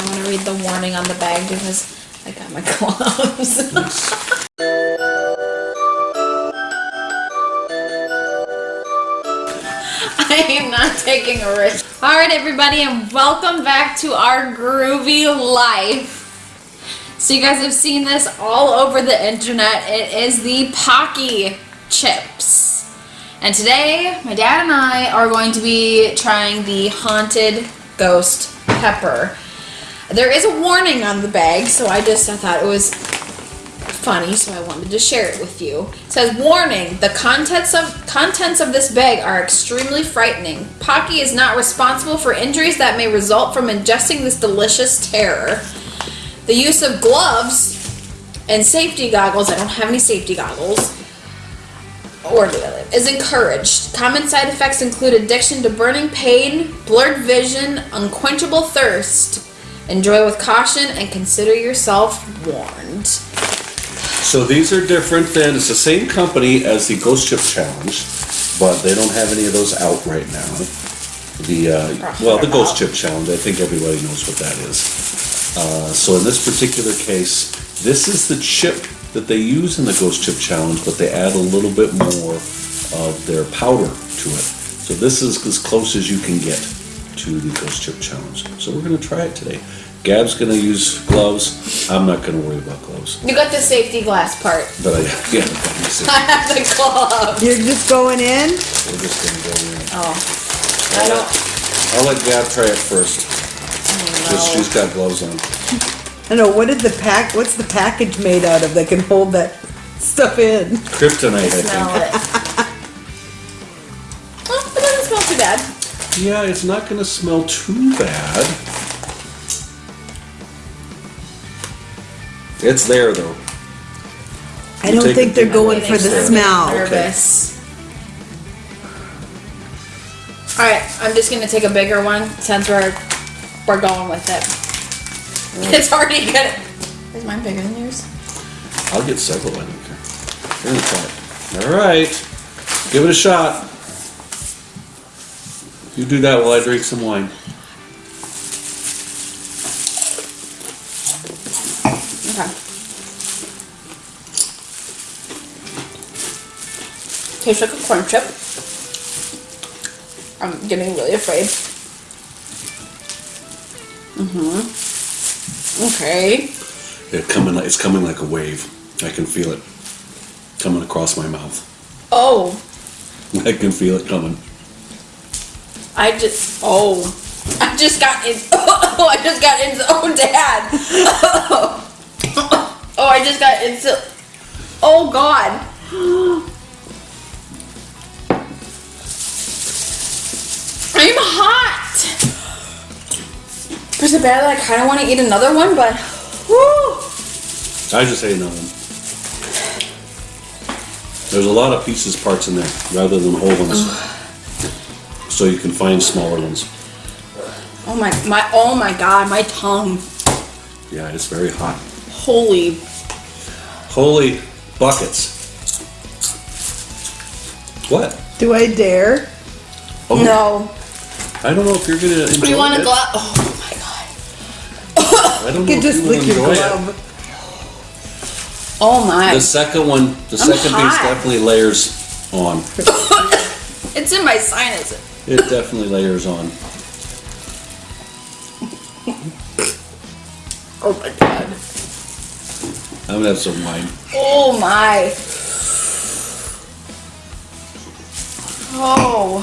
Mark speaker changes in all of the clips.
Speaker 1: I want to read the warning on the bag because I got my gloves. I am not taking a risk. All right, everybody, and welcome back to our groovy life. So you guys have seen this all over the internet. It is the Paqui chips. And today, my dad and I are going to be trying the Haunted Ghost Pepper. There is a warning on the bag, so I just I thought it was funny, so I wanted to share it with you. It says, warning, the contents of contents of this bag are extremely frightening. Paqui is not responsible for injuries that may result from ingesting this delicious terror. The use of gloves and safety goggles, I don't have any safety goggles, or do I is encouraged. Common side effects include addiction to burning pain, blurred vision, unquenchable thirst. Enjoy with caution and consider yourself warned.
Speaker 2: So these are different than, it's the same company as the Ghost Chip Challenge, but they don't have any of those out right now. The, uh, well, the Ghost Chip Challenge, I think everybody knows what that is. Uh, so in this particular case, this is the chip that they use in the Ghost Chip Challenge, but they add a little bit more of their powder to it. So this is as close as you can get to the Ghost Chip Challenge. So we're gonna try it today. Gab's gonna use gloves. I'm not gonna worry about gloves.
Speaker 1: You got the safety glass part.
Speaker 2: But I, yeah, but you see,
Speaker 1: I have the glove.
Speaker 3: You're just going in?
Speaker 2: we're just gonna go in.
Speaker 1: Oh. I don't.
Speaker 2: I'll let Gab try it first. Oh, just,
Speaker 1: know.
Speaker 2: she's got gloves on.
Speaker 3: I know, what did the pack, what's the package made out of that can hold that stuff in?
Speaker 2: Kryptonite, I
Speaker 1: smell
Speaker 2: think.
Speaker 1: it. Oh, it doesn't smell too bad.
Speaker 2: Yeah, it's not gonna smell too bad. It's there though.
Speaker 3: I don't think they're
Speaker 2: big
Speaker 3: going
Speaker 2: one.
Speaker 3: for the
Speaker 2: Getting
Speaker 3: smell.
Speaker 1: Nervous. All right, I'm just gonna take a bigger one since we're we're going with it. Mm. It's already good. Is mine bigger than yours?
Speaker 2: I'll get several, I don't care. We're gonna. Alright, give it a shot. You do that while I drink some wine.
Speaker 1: Okay. Tastes like a corn chip. I'm getting really afraid. Mm-hmm. Okay.
Speaker 2: It coming, like- it's coming like a wave. I can feel it coming across my mouth.
Speaker 1: Oh,
Speaker 2: I can feel it coming.
Speaker 1: I just oh, I just got in. Oh, I just got into. Oh, Dad. Oh, I just got into. Oh God. I'm hot. There's a bad that I kind of want to eat another one, but.
Speaker 2: I just ate another one. There's a lot of pieces, parts in there, rather than whole ones. So you can find smaller ones.
Speaker 1: Oh my my oh my God, my tongue.
Speaker 2: Yeah, it's very hot.
Speaker 1: Holy.
Speaker 2: Holy buckets. What?
Speaker 3: Do I dare?
Speaker 2: Oh,
Speaker 1: No.
Speaker 2: I don't know if you're gonna enjoy
Speaker 1: Do you want
Speaker 2: it.
Speaker 1: a glove? Oh my God.
Speaker 2: I don't
Speaker 3: You
Speaker 2: know
Speaker 3: could
Speaker 2: if
Speaker 3: just
Speaker 2: you
Speaker 3: lick
Speaker 2: will
Speaker 3: your
Speaker 2: enjoy it.
Speaker 1: Oh my.
Speaker 2: The second one, the second piece definitely layers on.
Speaker 1: It's in my sinus.
Speaker 2: It definitely layers on.
Speaker 1: Oh my god.
Speaker 2: I'm gonna have some wine.
Speaker 1: Oh my. Oh.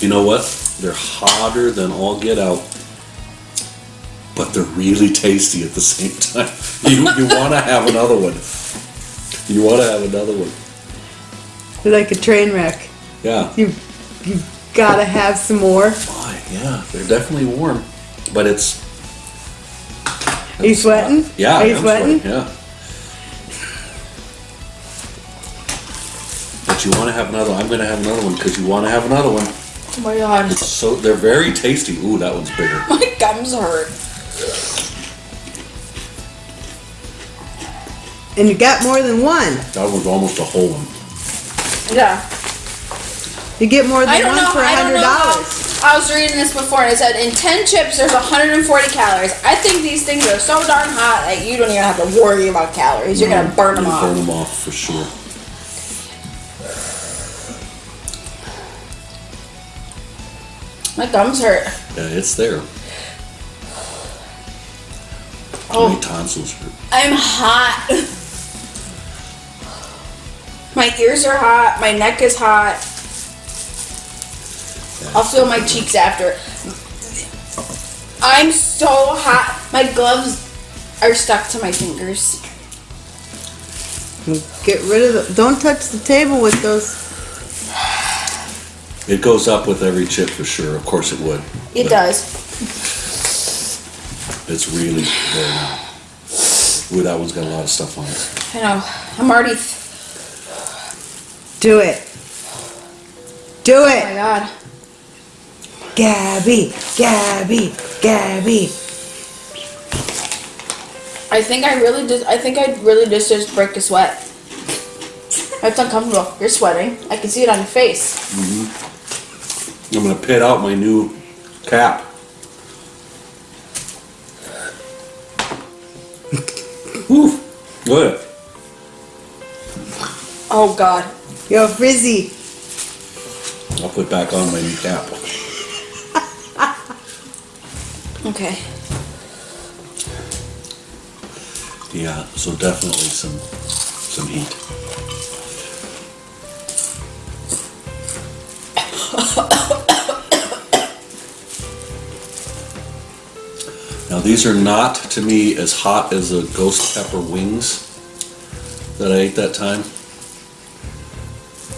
Speaker 2: You know what? They're hotter than all get out, but they're really tasty at the same time. You you want to have another one. You want to have another one.
Speaker 3: They're like a train wreck.
Speaker 2: Yeah.
Speaker 3: You, you gotta have some more.
Speaker 2: Why? Yeah, they're definitely warm, but it's.
Speaker 3: Are you sweating?
Speaker 2: Yeah,
Speaker 3: Are you
Speaker 2: I'm
Speaker 3: sweating?
Speaker 2: Yeah. But you want to have another. I'm gonna have another one because you want to have another one.
Speaker 1: Oh my god.
Speaker 2: It's so they're very tasty. Ooh, that one's bigger.
Speaker 1: My gums hurt.
Speaker 3: And you got more than one.
Speaker 2: That one's almost a whole one.
Speaker 1: Yeah.
Speaker 3: You get more
Speaker 1: I
Speaker 3: than
Speaker 1: don't
Speaker 3: one
Speaker 1: know-
Speaker 3: for a hundred dollars.
Speaker 1: I was reading this before and it said in 10 chips there's 140 calories. I think these things are so darn hot that you don't even have to worry about calories. You're gonna burn them off.
Speaker 2: Burn them off for sure.
Speaker 1: My thumbs hurt.
Speaker 2: Yeah, it's there.
Speaker 1: Oh.
Speaker 2: My tonsils hurt.
Speaker 1: I'm hot. My ears are hot. My neck is hot. I'll feel my cheeks after. I'm so hot. My gloves are stuck to my fingers.
Speaker 3: Get rid of the, don't touch the table with those.
Speaker 2: It goes up with every chip for sure. Of course it would.
Speaker 1: It does.
Speaker 2: It's really there now. Ooh, that one's got a lot of stuff on it.
Speaker 1: I know. I'm already.
Speaker 3: Do it. Do it.
Speaker 1: Oh my
Speaker 3: it.
Speaker 1: god.
Speaker 3: Gabby, Gabby, Gabby.
Speaker 1: I think I really just. I think I really just just break a sweat. It's uncomfortable. You're sweating. I can see it on your face. Mm-hmm.
Speaker 2: I'm gonna pit out my new cap. Whew. Good.
Speaker 1: Oh god.
Speaker 3: Yo, Frizzy.
Speaker 2: I'll put back on my new cap.
Speaker 1: Okay.
Speaker 2: Yeah, so definitely some some heat. Now these are not to me as hot as the ghost pepper wings that I ate that time.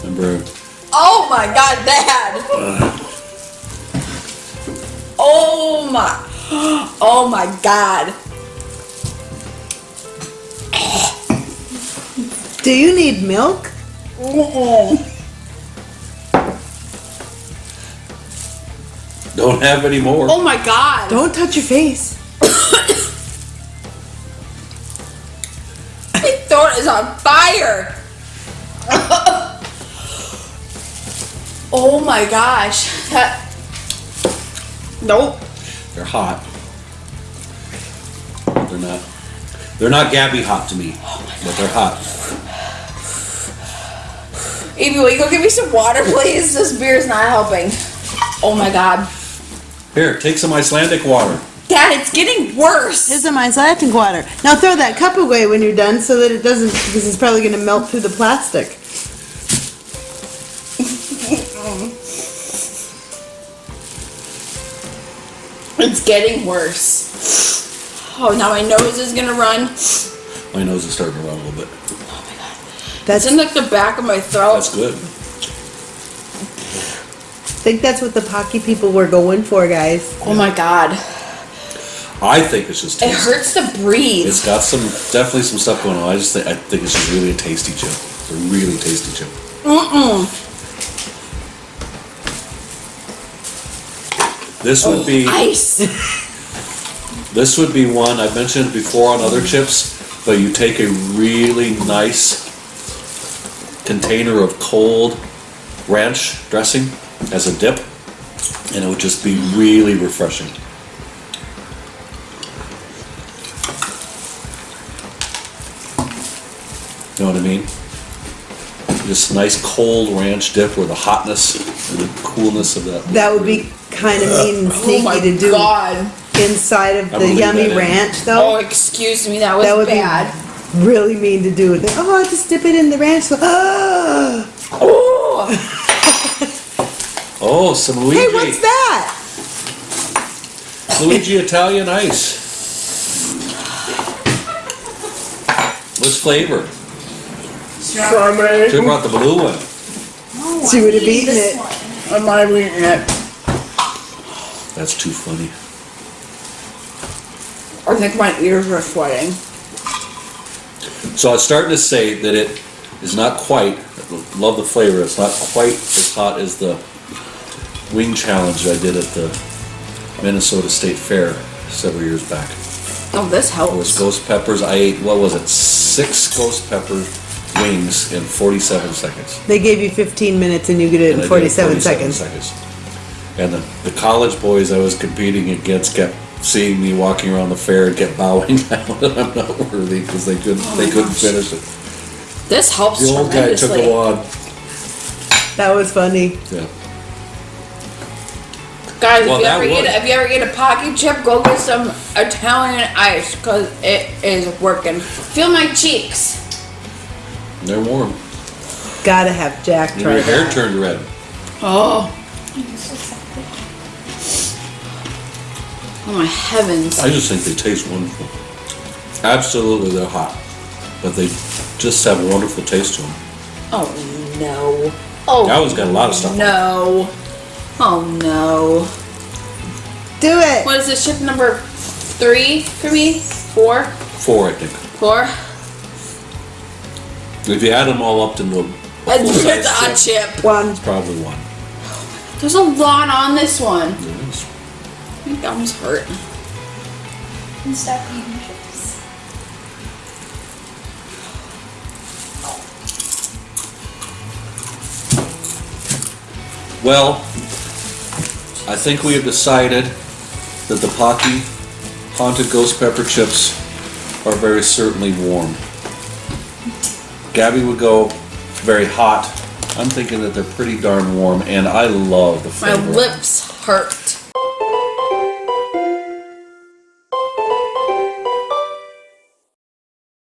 Speaker 2: Remember
Speaker 1: Oh my god, Dad! Uh. Oh my. Oh my god.
Speaker 3: Do you need milk?
Speaker 2: don't have any more.
Speaker 1: Oh my god.
Speaker 3: Don't touch your face.
Speaker 1: My throat is on fire. oh my gosh. That. Nope.
Speaker 2: They're hot. They're not. They're not Gabby hot to me, but they're hot.
Speaker 1: Evie, will you go get me some water, please? This beer is not helping. Oh my god.
Speaker 2: Here, take some Icelandic water.
Speaker 1: Dad, it's getting worse.
Speaker 3: Here's some Icelandic water. Now throw that cup away when you're done so that it doesn't, because it's probably going to melt through the plastic.
Speaker 1: It's getting worse. Oh, now my nose is gonna run.
Speaker 2: My nose is starting to run a little bit. Oh my god.
Speaker 3: That's,
Speaker 1: It's in like the back of my throat.
Speaker 2: That's good.
Speaker 3: I think that's what the Paqui people were going for, guys.
Speaker 1: Oh my god.
Speaker 2: I think it's just
Speaker 1: It hurts to breathe.
Speaker 2: It's got some definitely some stuff going on. I just think I think it's just really a tasty chip. It's a really tasty chip.
Speaker 1: Mm-mm.
Speaker 2: This would oh, be
Speaker 1: Ice.
Speaker 2: this would be one I've mentioned before on other chips, but you take a really nice container of cold ranch dressing as a dip, and it would just be really refreshing. You know what I mean? Just nice cold ranch dip with the hotness and the coolness of that.
Speaker 3: That would be kind of mean and
Speaker 1: Oh
Speaker 3: sneaky
Speaker 1: my
Speaker 3: to do
Speaker 1: god.
Speaker 3: inside of the yummy
Speaker 2: that in.
Speaker 3: ranch,
Speaker 1: Oh, excuse me, that was
Speaker 3: that would
Speaker 1: bad.
Speaker 3: be really mean to do. with it. Oh, I just dip it in the ranch. So.
Speaker 1: Oh.
Speaker 2: Oh, some Luigi.
Speaker 3: Hey, what's that?
Speaker 2: Luigi Italian ice. What's flavor?
Speaker 1: Strawberry.
Speaker 2: Should have brought the blue one.
Speaker 3: No, She would have eaten it.
Speaker 1: I'm not even eating it.
Speaker 2: That's too funny.
Speaker 1: I think my ears are sweating.
Speaker 2: So I was starting to say that it is not quite, love the flavor, it's not quite as hot as the wing challenge I did at the Minnesota State Fair several years back.
Speaker 1: Oh, this helps.
Speaker 2: It was ghost peppers. I ate, what was it, six ghost pepper wings in 47 seconds.
Speaker 3: They gave you 15 minutes and you get it
Speaker 2: And
Speaker 3: in
Speaker 2: did it
Speaker 3: 47 seconds.
Speaker 2: And the, the college boys I was competing against kept seeing me walking around the fair and kept bowing down that I'm not worthy because they couldn't
Speaker 1: Oh
Speaker 2: they
Speaker 1: my
Speaker 2: couldn't
Speaker 1: gosh.
Speaker 2: finish it.
Speaker 1: This helps
Speaker 2: The old guy took a wad.
Speaker 3: That was funny.
Speaker 2: Yeah.
Speaker 1: Guys,
Speaker 2: Well,
Speaker 1: if you
Speaker 2: that
Speaker 1: ever get
Speaker 2: would.
Speaker 1: if you ever get a pocket chip, go get some Italian ice because it is working. Feel my cheeks.
Speaker 2: They're warm.
Speaker 3: Gotta have Jack try
Speaker 2: your hair
Speaker 3: that.
Speaker 2: turned red.
Speaker 1: Oh. Oh my heavens.
Speaker 2: I just think they taste wonderful. Absolutely, they're hot, but they just have a wonderful taste to them.
Speaker 1: Oh no. Oh
Speaker 2: That one's got a lot of stuff. on
Speaker 1: no. Oh no.
Speaker 3: Do it.
Speaker 1: What is this ship number three for me? Four?
Speaker 2: Four, I think.
Speaker 1: Four?
Speaker 2: If you add them all up to the
Speaker 1: It's a
Speaker 2: chip,
Speaker 1: chip.
Speaker 3: One.
Speaker 2: it's probably one.
Speaker 1: There's a lot on this one.
Speaker 2: There is.
Speaker 1: My gums hurt.
Speaker 4: And stop eating chips.
Speaker 2: Well, I think we have decided that the Paqui Haunted Ghost Pepper Chips are very certainly warm. Gabby would go very hot. I'm thinking that they're pretty darn warm, and I love the flavor.
Speaker 1: My lips hurt.